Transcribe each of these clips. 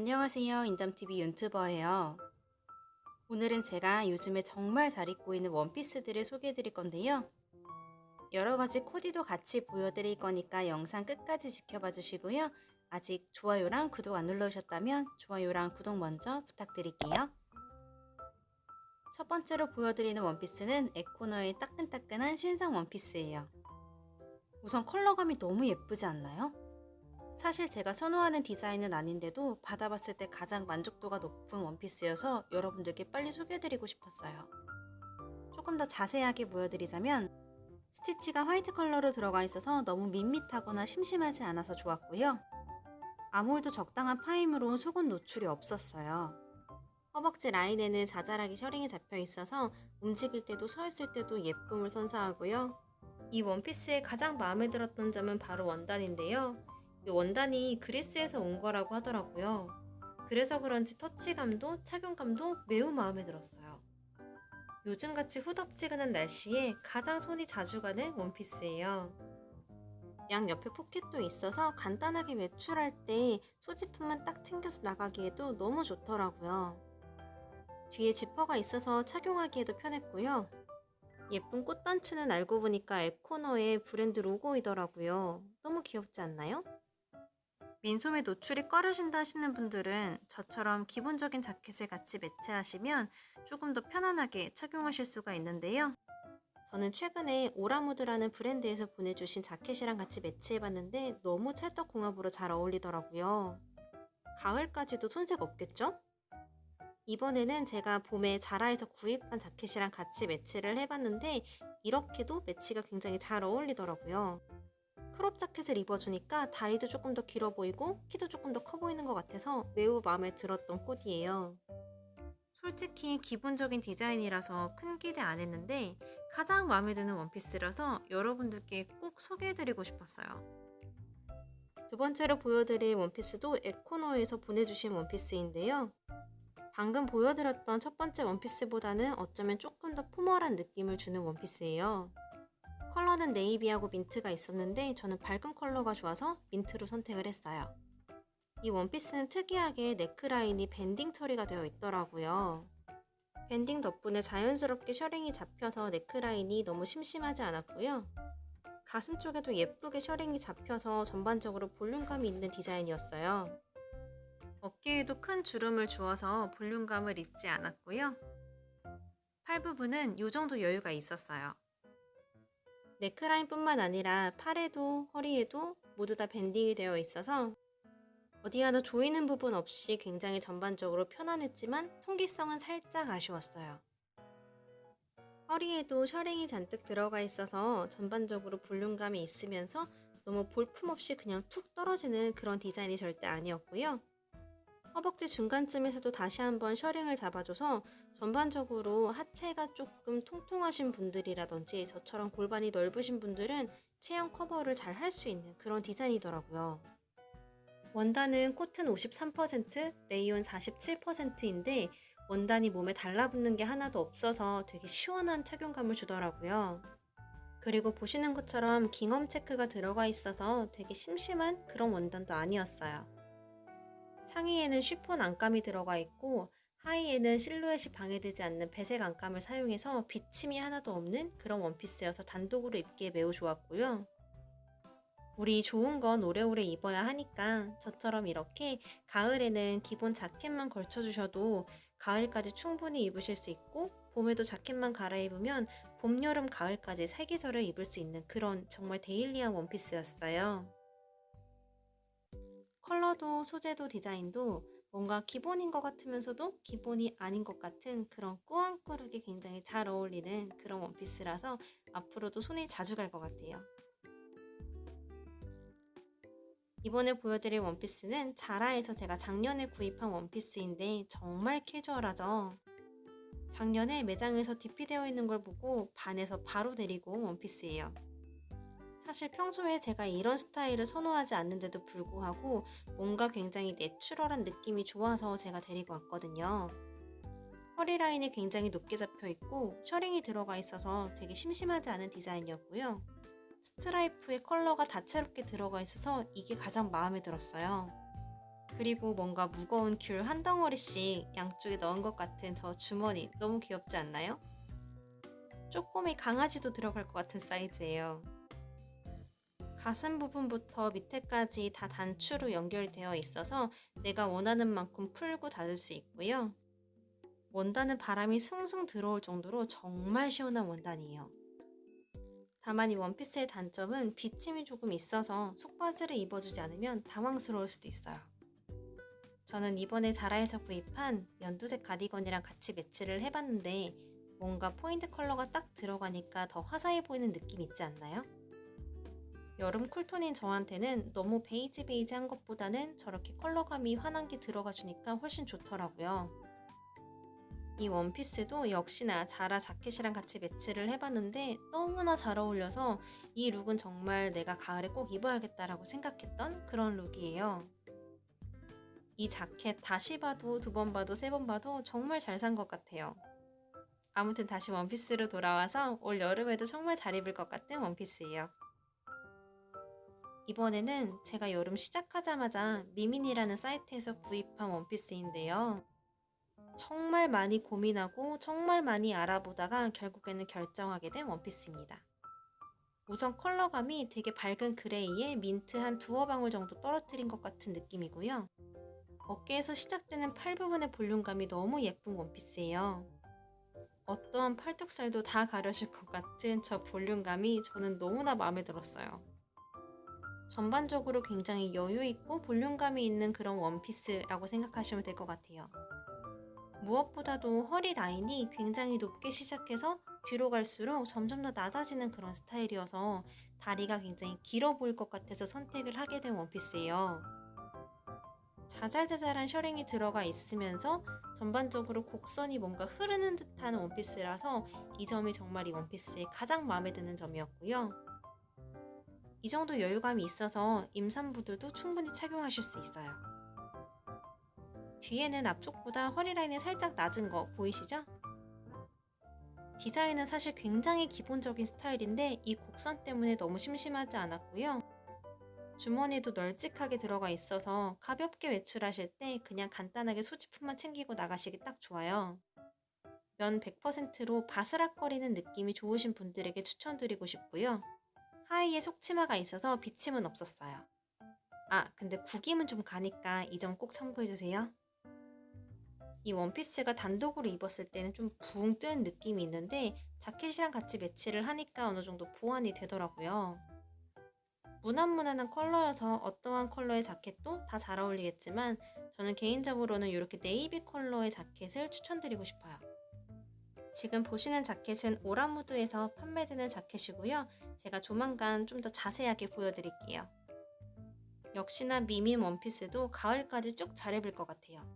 안녕하세요. 인담TV 윤튜버예요. 오늘은 제가 요즘에 정말 잘 입고 있는 원피스들을 소개해 드릴 건데요. 여러가지 코디도 같이 보여드릴 거니까 영상 끝까지 지켜봐 주시고요. 아직 좋아요랑 구독 안 눌러주셨다면 좋아요랑 구독 먼저 부탁드릴게요. 첫 번째로 보여드리는 원피스는 에코너의 따끈따끈한 신상 원피스예요. 우선 컬러감이 너무 예쁘지 않나요? 사실 제가 선호하는 디자인은 아닌데도 받아봤을 때 가장 만족도가 높은 원피스여서 여러분들께 빨리 소개해드리고 싶었어요. 조금 더 자세하게 보여드리자면 스티치가 화이트 컬러로 들어가 있어서 너무 밋밋하거나 심심하지 않아서 좋았고요. 아몰도 적당한 파임으로 속옷 노출이 없었어요. 허벅지 라인에는 자잘하게 셔링이 잡혀 있어서 움직일 때도 서 있을 때도 예쁨을 선사하고요. 이 원피스의 가장 마음에 들었던 점은 바로 원단인데요. 이 원단이 그리스에서 온 거라고 하더라고요. 그래서 그런지 터치감도 착용감도 매우 마음에 들었어요. 요즘같이 후덥지근한 날씨에 가장 손이 자주 가는 원피스예요. 양 옆에 포켓도 있어서 간단하게 외출할 때 소지품만 딱 챙겨서 나가기에도 너무 좋더라고요. 뒤에 지퍼가 있어서 착용하기에도 편했고요. 예쁜 꽃단추는 알고 보니까 에코너의 브랜드 로고이더라고요. 너무 귀엽지 않나요? 민소매 노출이 꺼려진다 하시는 분들은 저처럼 기본적인 자켓을 같이 매치하시면 조금 더 편안하게 착용하실 수가 있는데요. 저는 최근에 오라무드라는 브랜드에서 보내주신 자켓이랑 같이 매치해봤는데 너무 찰떡궁합으로 잘 어울리더라고요. 가을까지도 손색 없겠죠? 이번에는 제가 봄에 자라에서 구입한 자켓이랑 같이 매치를 해봤는데 이렇게도 매치가 굉장히 잘 어울리더라고요. crop 자켓을 입어주니까 다리도 조금 더 길어 보이고 키도 조금 더 커 보이는 것 같아서 매우 마음에 들었던 코디예요. 솔직히 기본적인 디자인이라서 큰 기대 안 했는데 가장 마음에 드는 원피스라서 여러분들께 꼭 소개해드리고 싶었어요. 두 번째로 보여드릴 원피스도 에코노에서 보내주신 원피스인데요. 방금 보여드렸던 첫 번째 원피스보다는 어쩌면 조금 더 formal한 느낌을 주는 원피스예요. 컬러는 네이비하고 민트가 있었는데 저는 밝은 컬러가 좋아서 민트로 선택을 했어요. 이 원피스는 특이하게 네크라인이 banding 처리가 되어 있더라고요. banding 덕분에 자연스럽게 셔링이 잡혀서 네크라인이 너무 심심하지 않았고요. 가슴 쪽에도 예쁘게 셔링이 잡혀서 전반적으로 볼륨감이 있는 디자인이었어요. 어깨에도 큰 주름을 주어서 볼륨감을 잊지 않았고요. 팔 부분은 이 정도 여유가 있었어요. 네크라인뿐만 아니라 팔에도 허리에도 모두 다 밴딩이 되어 있어서 어디 하나 조이는 부분 없이 굉장히 전반적으로 편안했지만 통기성은 살짝 아쉬웠어요. 허리에도 셔링이 잔뜩 들어가 있어서 전반적으로 볼륨감이 있으면서 너무 볼품없이 그냥 툭 떨어지는 그런 디자인이 절대 아니었고요. 허벅지 중간쯤에서도 다시 한번 셔링을 잡아줘서 전반적으로 하체가 조금 통통하신 분들이라든지 저처럼 골반이 넓으신 분들은 체형 커버를 잘 할 수 있는 그런 디자인이더라고요. 원단은 코튼 53%, 레이온 47%인데 원단이 몸에 달라붙는 게 하나도 없어서 되게 시원한 착용감을 주더라고요. 그리고 보시는 것처럼 깅엄 체크가 들어가 있어서 되게 심심한 그런 원단도 아니었어요. 상의에는 쉬폰 안감이 들어가 있고 하의에는 실루엣이 방해되지 않는 배색 안감을 사용해서 비침이 하나도 없는 그런 원피스여서 단독으로 입기에 매우 좋았고요. 우리 좋은 건 오래오래 입어야 하니까 저처럼 이렇게 가을에는 기본 자켓만 걸쳐주셔도 가을까지 충분히 입으실 수 있고 봄에도 자켓만 갈아입으면 봄, 여름, 가을까지 세계절을 입을 수 있는 그런 정말 데일리한 원피스였어요. 컬러도 소재도 디자인도 뭔가 기본인 것 같으면서도 기본이 아닌 것 같은 그런 꾸안꾸룩이 굉장히 잘 어울리는 그런 원피스라서 앞으로도 손이 자주 갈 것 같아요. 이번에 보여드릴 원피스는 자라에서 제가 작년에 구입한 원피스인데 정말 캐주얼하죠. 작년에 매장에서 DP되어 있는 걸 보고 반해서 바로 데리고 온 원피스예요. 사실 평소에 제가 이런 스타일을 선호하지 않는데도 불구하고 뭔가 굉장히 natural한 느낌이 좋아서 제가 데리고 왔거든요. 허리 라인이 굉장히 높게 잡혀 있고 셔링이 들어가 있어서 되게 심심하지 않은 디자인이었고요. 스트라이프의 컬러가 다채롭게 들어가 있어서 이게 가장 마음에 들었어요. 그리고 뭔가 무거운 귤 한 덩어리씩 양쪽에 넣은 것 같은 저 주머니 너무 귀엽지 않나요? 쪼꼬미 강아지도 들어갈 것 같은 사이즈예요. 가슴 부분부터 밑에까지 다 단추로 연결되어 있어서 내가 원하는 만큼 풀고 닫을 수 있고요. 원단은 바람이 숭숭 들어올 정도로 정말 시원한 원단이에요. 다만 이 원피스의 단점은 비침이 조금 있어서 속바지를 입어주지 않으면 당황스러울 수도 있어요. 저는 이번에 자라에서 구입한 연두색 가디건이랑 같이 매치를 해봤는데 뭔가 포인트 컬러가 딱 들어가니까 더 화사해 보이는 느낌 있지 않나요? 여름 cool tone인 저한테는 너무 베이지 베이지한 것보다는 저렇게 컬러감이 환한 게 들어가 주니까 훨씬 좋더라고요. 이 원피스도 역시나 자라 자켓이랑 같이 매치를 해봤는데 너무나 잘 어울려서 이 look은 정말 내가 가을에 꼭 입어야겠다라고 생각했던 그런 look이에요. 이 자켓 다시 봐도 두 번 봐도 세 번 봐도 정말 잘 산 것 같아요. 아무튼 다시 원피스로 돌아와서 올 여름에도 정말 잘 입을 것 같은 원피스예요. 이번에는 제가 여름 시작하자마자 미민이라는 사이트에서 구입한 원피스인데요. 정말 많이 고민하고 정말 많이 알아보다가 결국에는 결정하게 된 원피스입니다. 우선 컬러감이 되게 밝은 그레이에 민트 한 두어 방울 정도 떨어뜨린 것 같은 느낌이고요. 어깨에서 시작되는 팔 부분의 볼륨감이 너무 예쁜 원피스예요. 어떠한 팔뚝살도 다 가려질 것 같은 저 볼륨감이 저는 너무나 마음에 들었어요. 전반적으로 굉장히 여유있고 볼륨감이 있는 그런 원피스라고 생각하시면 될 것 같아요. 무엇보다도 허리 라인이 굉장히 높게 시작해서 뒤로 갈수록 점점 더 낮아지는 그런 스타일이어서 다리가 굉장히 길어 보일 것 같아서 선택을 하게 된 원피스예요. 자잘자잘한 셔링이 들어가 있으면서 전반적으로 곡선이 뭔가 흐르는 듯한 원피스라서 이 점이 정말 이 원피스의 가장 마음에 드는 점이었고요. 이 정도 여유감이 있어서 임산부들도 충분히 착용하실 수 있어요. 뒤에는 앞쪽보다 허리 라인이 살짝 낮은 거 보이시죠? 디자인은 사실 굉장히 기본적인 스타일인데 이 곡선 때문에 너무 심심하지 않았고요. 주머니도 널찍하게 들어가 있어서 가볍게 외출하실 때 그냥 간단하게 소지품만 챙기고 나가시기 딱 좋아요. 면 100%로 바스락거리는 느낌이 좋으신 분들에게 추천드리고 싶고요. 하의에 속치마가 있어서 비침은 없었어요. 아, 근데 구김은 좀 가니까 이 점 꼭 참고해주세요. 이 원피스가 단독으로 입었을 때는 좀붕뜬 느낌이 있는데 자켓이랑 같이 매치를 하니까 어느 정도 보완이 되더라고요. 무난무난한 컬러여서 어떠한 컬러의 자켓도 다 잘 어울리겠지만 저는 개인적으로는 이렇게 네이비 컬러의 자켓을 추천드리고 싶어요. 지금 보시는 자켓은 오라무드에서 판매되는 자켓이고요. 제가 조만간 좀 더 자세하게 보여드릴게요. 역시나 미민 원피스도 가을까지 쭉 잘 입을 것 같아요.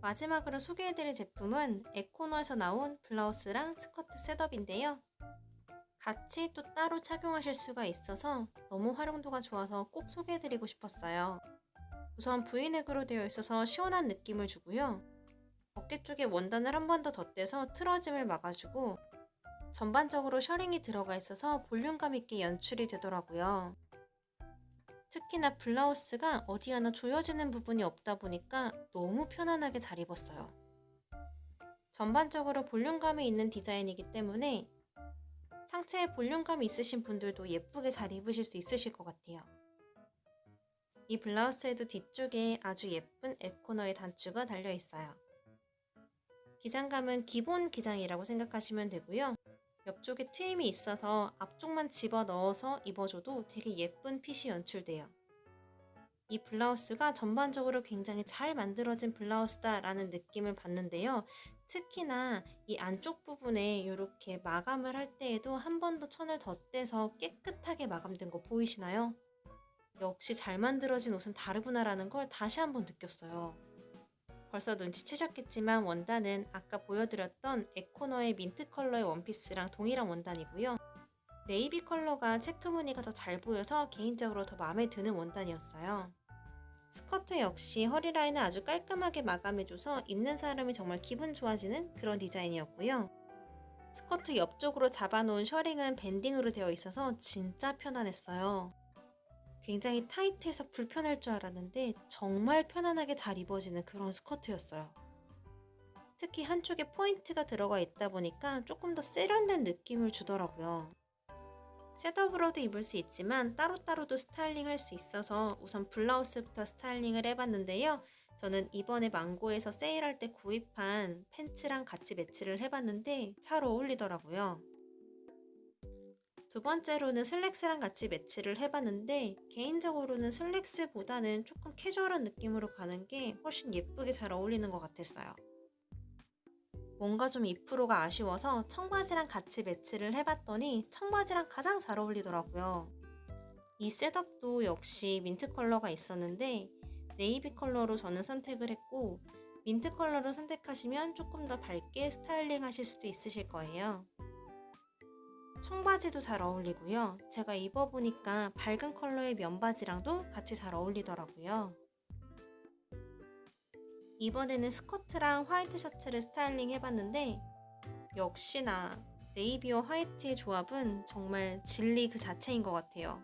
마지막으로 소개해드릴 제품은 에코너에서 나온 블라우스랑 스커트 setup인데요. 같이 또 따로 착용하실 수가 있어서 너무 활용도가 좋아서 꼭 소개해드리고 싶었어요. 우선 V넥으로 되어 있어서 시원한 느낌을 주고요. 어깨 쪽에 원단을 한 번 더 덧대서 틀어짐을 막아주고 전반적으로 셔링이 들어가 있어서 볼륨감 있게 연출이 되더라고요. 특히나 블라우스가 어디 하나 조여지는 부분이 없다 보니까 너무 편안하게 잘 입었어요. 전반적으로 볼륨감이 있는 디자인이기 때문에 상체에 볼륨감이 있으신 분들도 예쁘게 잘 입으실 수 있으실 것 같아요. 이 블라우스에도 뒤쪽에 아주 예쁜 에코너의 단추가 달려 있어요. 기장감은 기본 기장이라고 생각하시면 되고요. 옆쪽에 트임이 있어서 앞쪽만 집어 넣어서 입어줘도 되게 예쁜 핏이 연출돼요. 이 블라우스가 전반적으로 굉장히 잘 만들어진 블라우스다라는 느낌을 받는데요. 특히나 이 안쪽 부분에 이렇게 마감을 할 때에도 한 번 더 천을 덧대서 깨끗하게 마감된 거 보이시나요? 역시 잘 만들어진 옷은 다르구나라는 걸 다시 한번 느꼈어요. 벌써 눈치채셨겠지만 원단은 아까 보여드렸던 에코너의 민트 컬러의 원피스랑 동일한 원단이고요. 네이비 컬러가 체크 무늬가 더 잘 보여서 개인적으로 더 마음에 드는 원단이었어요. 스커트 역시 허리 라인을 아주 깔끔하게 마감해줘서 입는 사람이 정말 기분 좋아지는 그런 디자인이었고요. 스커트 옆쪽으로 잡아놓은 셔링은 banding으로 되어 있어서 진짜 편안했어요. 굉장히 타이트해서 불편할 줄 알았는데 정말 편안하게 잘 입어지는 그런 스커트였어요. 특히 한쪽에 포인트가 들어가 있다 보니까 조금 더 세련된 느낌을 주더라고요. setup으로도 입을 수 있지만 따로따로도 스타일링 할 수 있어서 우선 블라우스부터 styling을 해봤는데요. 저는 이번에 망고에서 세일할 때 구입한 팬츠랑 같이 매치를 해봤는데 잘 어울리더라고요. 두 번째로는 슬랙스랑 같이 매치를 해봤는데 개인적으로는 슬랙스보다는 조금 캐주얼한 느낌으로 가는 게 훨씬 예쁘게 잘 어울리는 것 같았어요. 뭔가 좀 2%가 아쉬워서 청바지랑 같이 매치를 해봤더니 청바지랑 가장 잘 어울리더라고요. 이 setup도 역시 민트 컬러가 있었는데 네이비 컬러로 저는 선택을 했고 민트 컬러를 선택하시면 조금 더 밝게 스타일링 하실 수도 있으실 거예요. 청바지도 잘 어울리고요. 제가 입어보니까 밝은 컬러의 면바지랑도 같이 잘 어울리더라고요. 이번에는 스커트랑 화이트 셔츠를 스타일링 해봤는데 역시나 navy와 화이트의 조합은 정말 진리 그 자체인 것 같아요.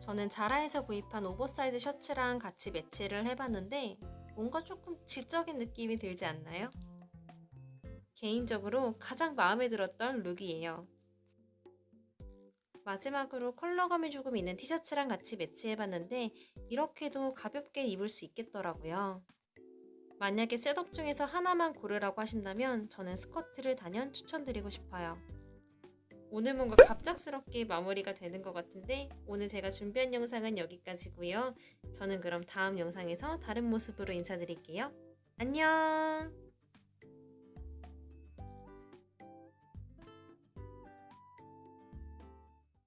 저는 자라에서 구입한 오버사이즈 셔츠랑 같이 매치를 해봤는데 뭔가 조금 지적인 느낌이 들지 않나요? 개인적으로 가장 마음에 들었던 look이에요. 마지막으로 컬러감이 조금 있는 티셔츠랑 같이 매치해봤는데 이렇게도 가볍게 입을 수 있겠더라고요. 만약에 셋업 중에서 하나만 고르라고 하신다면 저는 스커트를 단연 추천드리고 싶어요. 오늘 뭔가 갑작스럽게 마무리가 되는 것 같은데 오늘 제가 준비한 영상은 여기까지고요. 저는 그럼 다음 영상에서 다른 모습으로 인사드릴게요. 안녕!